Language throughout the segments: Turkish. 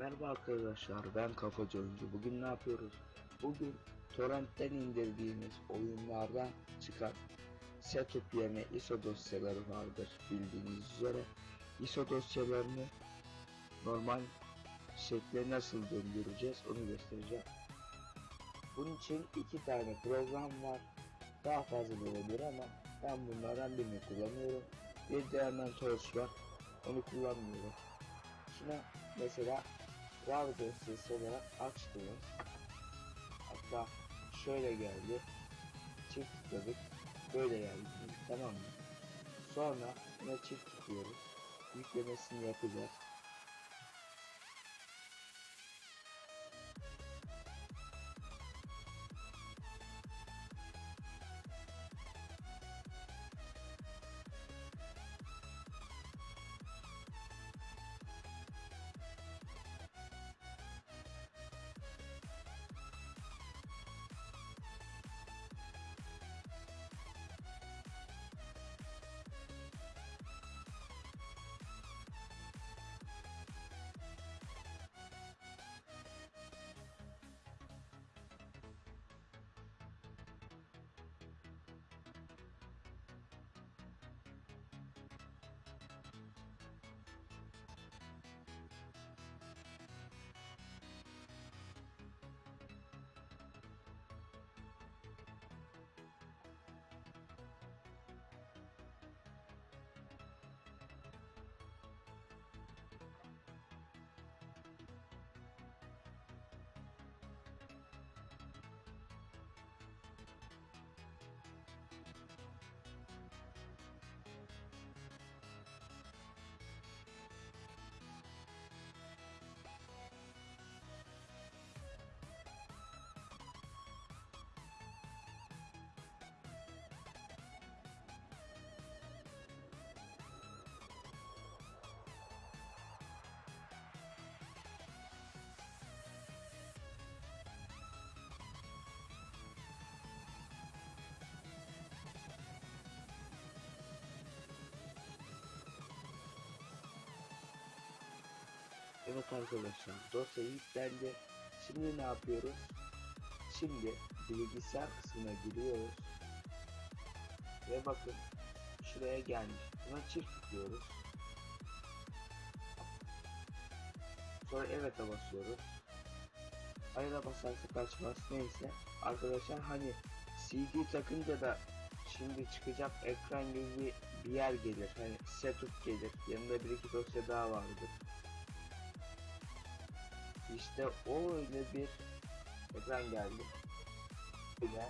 Merhaba arkadaşlar ben Kafacı Oyuncu. Bugün ne yapıyoruz? Bugün torrentten indirdiğimiz oyunlardan çıkan setup yerine ISO dosyaları vardır bildiğiniz üzere. ISO dosyalarını normal şekle nasıl döndüreceğiz onu göstereceğim. Bunun için iki tane program var. Daha fazla olabilir ama ben bunlardan birini kullanıyorum. Bir de hemen Torch var. Onu kullanmıyorum. Şuna mesela RAW dosyası olarak açtınız. Hatta şöyle geldi. Çift tıkladık. Böyle geldi. Tamam mı? Sonra buna çift tıklıyoruz. Yüklemesini yapacağız. Evet arkadaşlar dosya yüklendi. Şimdi ne yapıyoruz? Şimdi bilgisayar kısmına giriyoruz. Ve bakın şuraya gelmiş. Buna çift tıklıyoruz. Sonra evet'e basıyoruz. Hayır'a basarsak açmaz. Neyse. Arkadaşlar hani CD takınca da şimdi çıkacak ekran gibi bir, yer gelir. Hani setup gelir. Yanında bir iki dosya daha vardır. İşte o öyle bir ekran geldi. Böyle.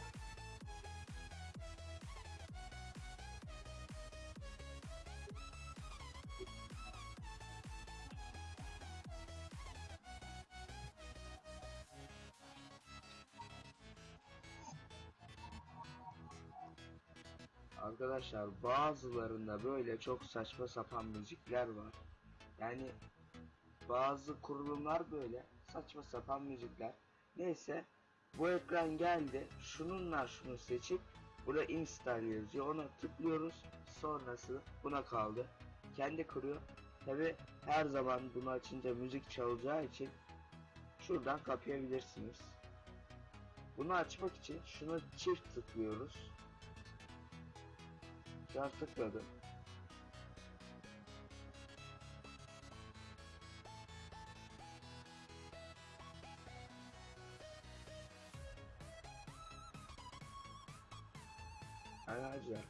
Arkadaşlar bazılarında böyle çok saçma sapan müzikler var. Yani bazı kurulumlar böyle saçma sapan müzikler. Neyse bu ekran geldi. Şununla şunu seçip burada install yazıyor. Ona tıklıyoruz. Sonrası buna kaldı. Kendi kuruyor. Tabi her zaman bunu açınca müzik çalacağı için şuradan kapayabilirsiniz. Bunu açmak için şunu çift tıklıyoruz. Şu an tıkladım. Arkadaşlar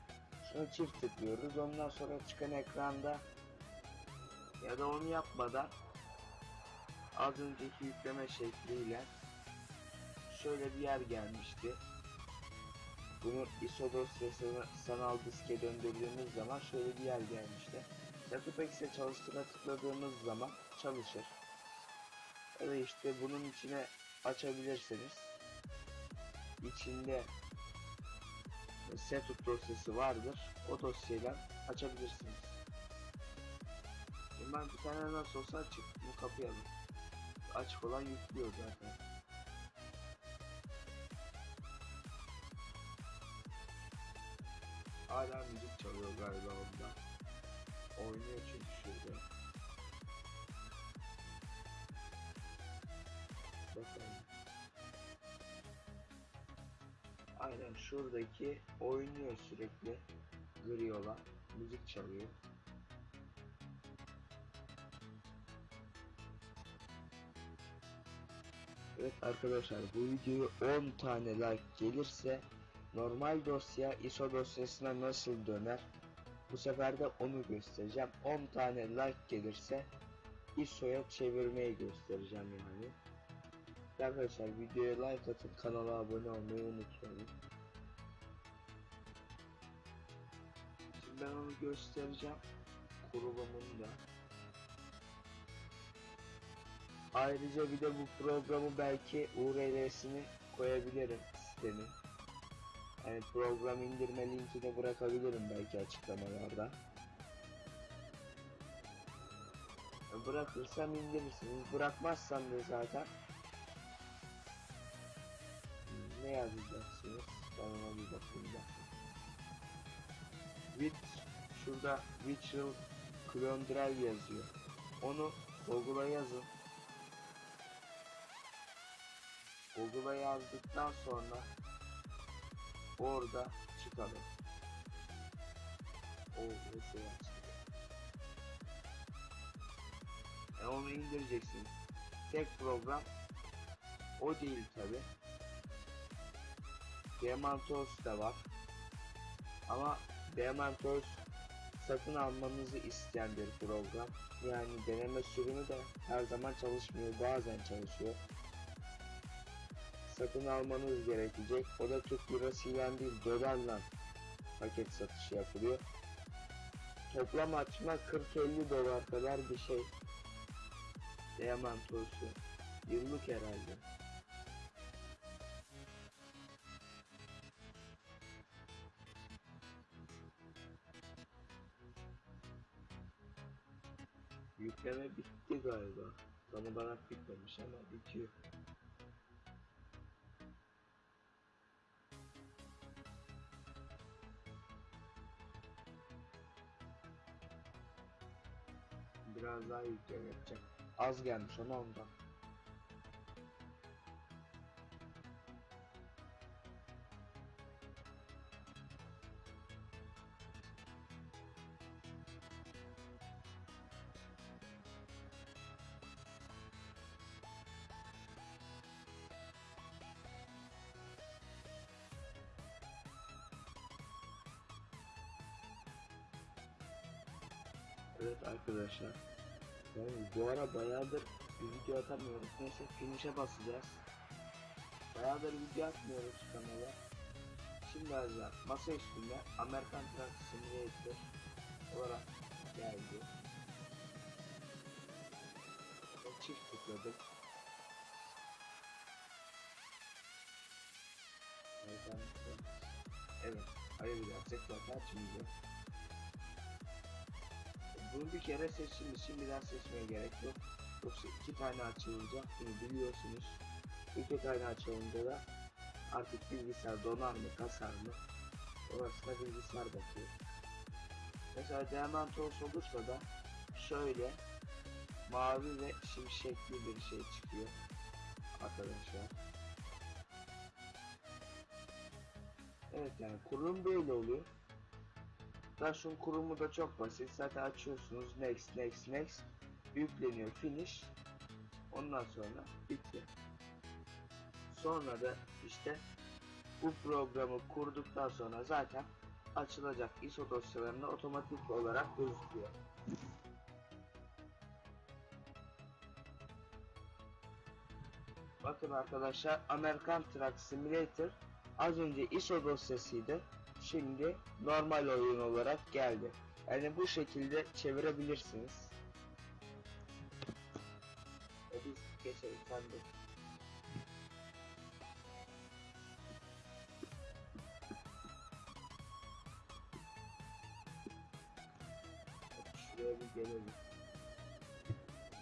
şuna çift tıklıyoruz ondan sonra çıkan ekranda ya da onu yapmadan az önceki yükleme şekliyle şöyle bir yer gelmişti. Bunu ISO dosyasını sanal diske döndürdüğümüz zaman şöyle bir yer gelmişti. Datapex'e çalıştığına tıkladığımız zaman çalışır. Ya da işte bunun içine açabilirsiniz. İçinde setup dosyası vardır. O dosyayla açabilirsiniz. Ben bir tane nasıl olsa açık. Bu kapayalım. Açık olan yüklüyor zaten. Hala müzik çalıyor galiba onda. Aynen şuradaki oynuyor sürekli. Gri olan. Müzik çalıyor. Evet arkadaşlar bu videoya 10 tane like gelirse normal dosya ISO dosyasına nasıl döner bu sefer de onu göstereceğim 10 tane like gelirse ISO'ya çevirmeyi göstereceğim yani Arkadaşlar videoya like atın kanala abone olmayı unutmayın ben onu göstereceğim kurulumunu da Ayrıca bir de bu programı belki URL'sini koyabilirim sitenin. Yani program indirme linkini bırakabilirim belki açıklamalarda. Bırakırsam indirirsiniz. Bırakmazsam da zaten ne yazacaksınız? Ben ona bir bakayım. With şurada Clone Drive yazıyor. Onu Google'a yazın. Google'a yazdıktan sonra orada çıkalım. O mesela çıkıyor. E onu indireceksin. Tek program o değil tabi. Diamantos da var. Ama Diamantos satın almanızı isteyen bir program. Yani deneme sürümü de her zaman çalışmıyor. Bazen çalışıyor satın almanız gerekecek. O da Türk lirasıyla değil dolarla paket satışı yapılıyor. Toplam açma 40-50 dolar kadar bir şey. Diamantosu. Yıllık herhalde. Bitti galiba. Tam olarak bitmemiş ama bitiyor. Biraz daha yapacak. Az gelmiş ama ondan. Evet arkadaşlar. Yani bu ara bayağıdır bir video atamıyoruz. Neyse finish'e basacağız. Bayağıdır video atmıyoruz kanala. Şimdi alacağım. Masa üstünde Amerikan Truck Simulator olarak geldi. Ve çift tıkladık. Truck. Evet. Hayır gerçek zaten açmayacağım. Bunu bir kere seçilmiş, şimdiden seçmeye gerek yok. Yoksa iki tane açılacak, bunu biliyorsunuz. İki tane açılınca da artık bilgisayar donar mı, kasar mı? Orasına bilgisayar bakıyor. Mesela Diamantos olursa da şöyle mavi ve şimşekli bir şey çıkıyor arkadaşlar. Evet yani kurulum böyle oluyor. Dash'un kurumu da çok basit. Zaten açıyorsunuz next next next yükleniyor finish ondan sonra bitti. Sonra da işte bu programı kurduktan sonra zaten açılacak ISO dosyalarında otomatik olarak gözüküyor. Bakın arkadaşlar American Truck Simulator az önce ISO dosyasıydı. Şimdi normal oyun olarak geldi. Yani bu şekilde çevirebilirsiniz. E biz geçelim sen de. Şuraya bir gelelim.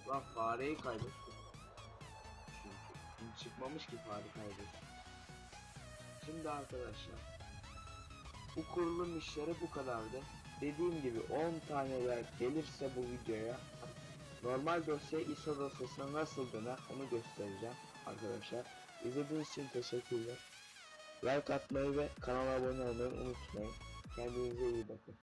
Lan fareyi kaybettim. Çünkü çıkmamış ki fare kaybettim. Şimdi arkadaşlar bu kurulum işleri bu kadardı. Dediğim gibi 10 tane like gelirse bu videoya normal dosya ISO dosyasına nasıl döner onu göstereceğim. arkadaşlar. İzlediğiniz için teşekkürler. Like atmayı ve kanala abone olmayı unutmayın. Kendinize iyi bakın.